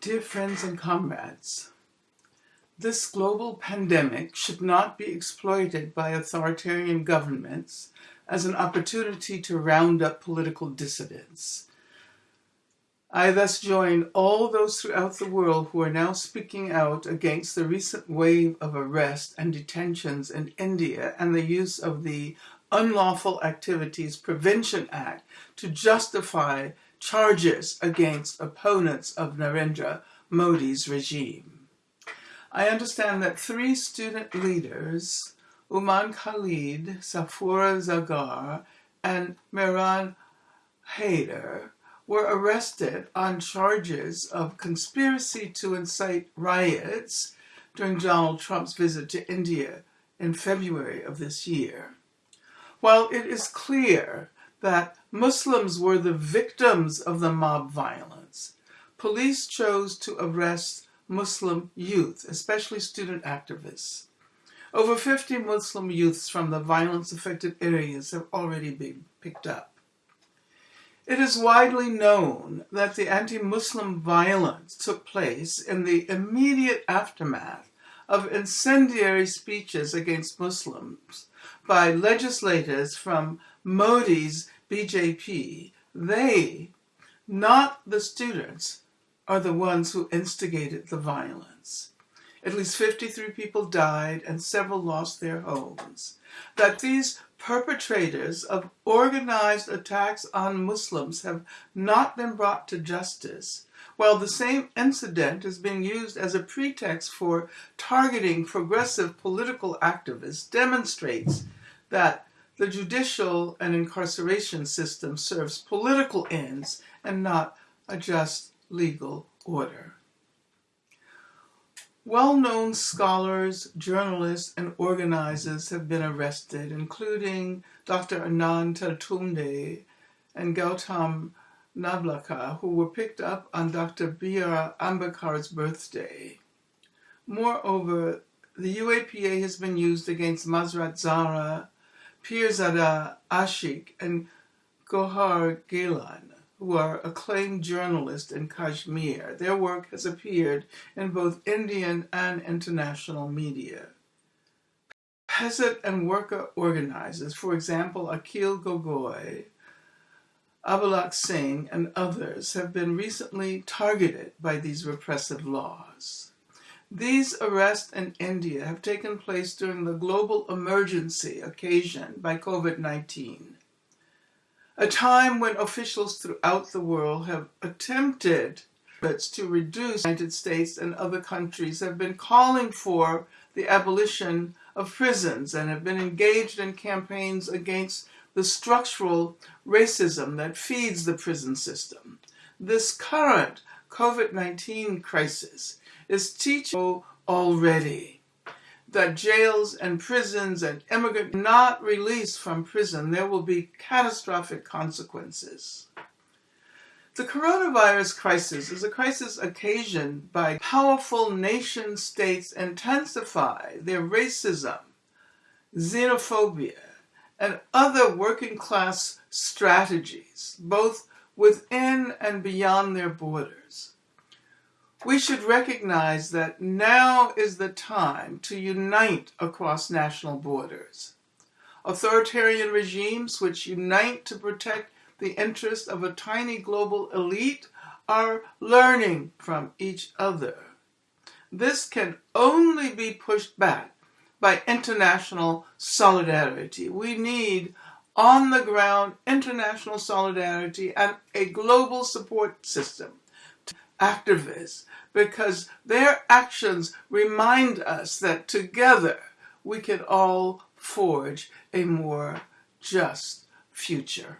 Dear friends and comrades, this global pandemic should not be exploited by authoritarian governments as an opportunity to round up political dissidents. I thus join all those throughout the world who are now speaking out against the recent wave of arrest and detentions in India and the use of the Unlawful Activities Prevention Act to justify charges against opponents of Narendra Modi's regime. I understand that three student leaders, Umar Khalid, Safoora Zargar, and Meeran Haider, were arrested on charges of conspiracy to incite riots during Donald Trump's visit to India in February of this year. While it is clear that Muslims were the victims of the mob violence, police chose to arrest Muslim youth, especially student activists. Over 50 Muslim youths from the violence-affected areas have already been picked up. It is widely known that the anti-Muslim violence took place in the immediate aftermath of incendiary speeches against Muslims by legislators from Modi's BJP. They, not the students, are the ones who instigated the violence. At least 53 people died and several lost their homes. That these perpetrators of organized attacks on Muslims have not been brought to justice, while the same incident is being used as a pretext for targeting progressive political activists, demonstrates that the judicial and incarceration system serves political ends and not a just legal order. Well-known scholars, journalists, and organizers have been arrested, including Dr. Anand Teltumbde and Gautam Navlakha, who were picked up on Dr. B.R. Ambedkar's birthday. Moreover, the UAPA has been used against Masrat Zahra, Peerzada uh, Ashiq, and Gowhar Geelani who are acclaimed journalists in Kashmir. Their work has appeared in both Indian and international media. Peasant and worker organizers, for example, Akhil Gogoi, Abhulaq Singh, and others have been recently targeted by these repressive laws. These arrests in India have taken place during the global emergency occasioned by COVID-19 a time when officials throughout the world have attempted to reduce the United States and other countries have been calling for the abolition of prisons and have been engaged in campaigns against the structural racism that feeds the prison system. This current COVID-19 crisis is teaching already that jails and prisons and immigrants not released from prison, there will be catastrophic consequences. The coronavirus crisis is a crisis occasioned by powerful nation states intensify their racism, xenophobia, and other working class strategies, both within and beyond their borders. We should recognize that now is the time to unite across national borders. Authoritarian regimes which unite to protect the interests of a tiny global elite are learning from each other. This can only be pushed back by international solidarity. We need on the ground international solidarity and a global support system to activists because their actions remind us that together we can all forge a more just future.